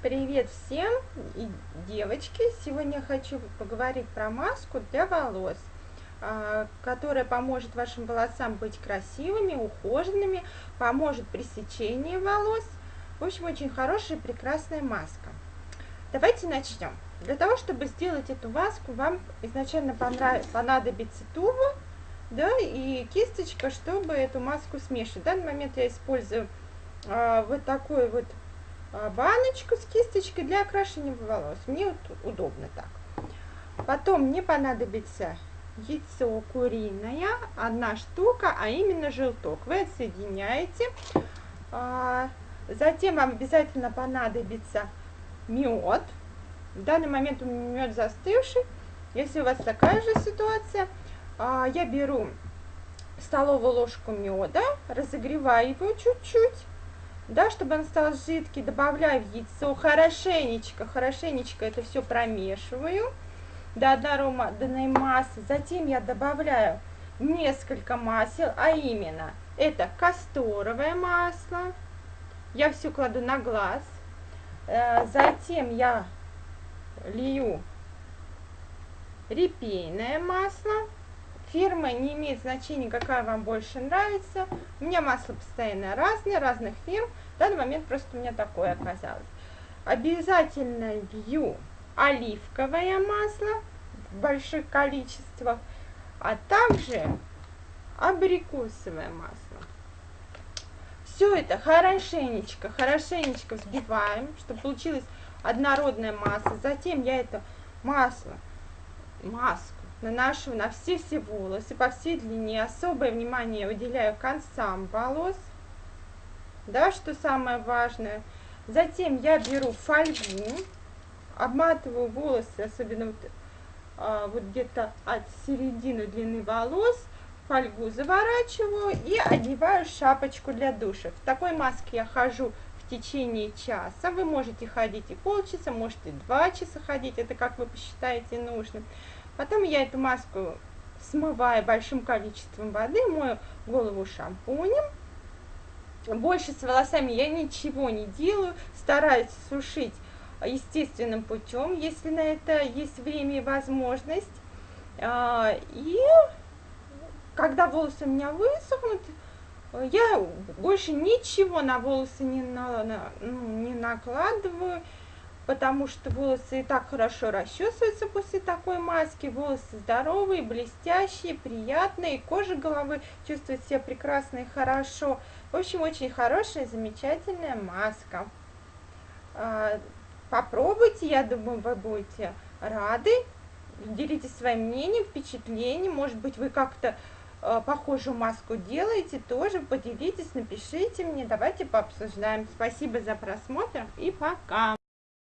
Привет всем и девочки! Сегодня хочу поговорить про маску для волос, а, которая поможет вашим волосам быть красивыми, ухоженными, поможет при сечении волос. В общем, очень хорошая, прекрасная маска. Давайте начнем. Для того, чтобы сделать эту маску, вам изначально понадобится туба да, и кисточка, чтобы эту маску смешивать. В данный момент я использую а, вот такой вот баночку с кисточкой для окрашивания волос. Мне вот удобно так. Потом мне понадобится яйцо куриное, одна штука, а именно желток. Вы отсоединяете. А, затем вам обязательно понадобится мед. В данный момент у меня мед застывший. Если у вас такая же ситуация, а, я беру столовую ложку меда, разогреваю его чуть-чуть да, чтобы он стал жидкий, добавляю в яйцо хорошенечко, хорошенечко это все промешиваю до однородной массы. Затем я добавляю несколько масел, а именно это касторовое масло, я все кладу на глаз, э, затем я лью репейное масло, Фирма не имеет значения, какая вам больше нравится. У меня масло постоянно разные, разных фирм. В данный момент просто у меня такое оказалось. Обязательно лью оливковое масло в больших количествах, а также абрикосовое масло. Все это хорошенечко, хорошенечко взбиваем, чтобы получилась однородная масса. Затем я это масло, маску наношу на все-все волосы по всей длине. Особое внимание уделяю концам волос. Да, что самое важное. Затем я беру фольгу, обматываю волосы, особенно вот, а, вот где-то от середины длины волос, фольгу заворачиваю и одеваю шапочку для душа. В такой маске я хожу в течение часа. Вы можете ходить и полчаса, можете два часа ходить, это как вы посчитаете нужным. Потом я эту маску смываю большим количеством воды, мою голову шампунем. Больше с волосами я ничего не делаю, стараюсь сушить естественным путем, если на это есть время и возможность. А, и когда волосы у меня высохнут, я больше ничего на волосы не, на, на, ну, не накладываю потому что волосы и так хорошо расчесываются после такой маски, волосы здоровые, блестящие, приятные, кожа головы чувствует себя прекрасно и хорошо. В общем, очень хорошая, замечательная маска. А, попробуйте, я думаю, вы будете рады. Делитесь своим мнением, впечатлением. Может быть, вы как-то а, похожую маску делаете, тоже поделитесь, напишите мне, давайте пообсуждаем. Спасибо за просмотр и пока!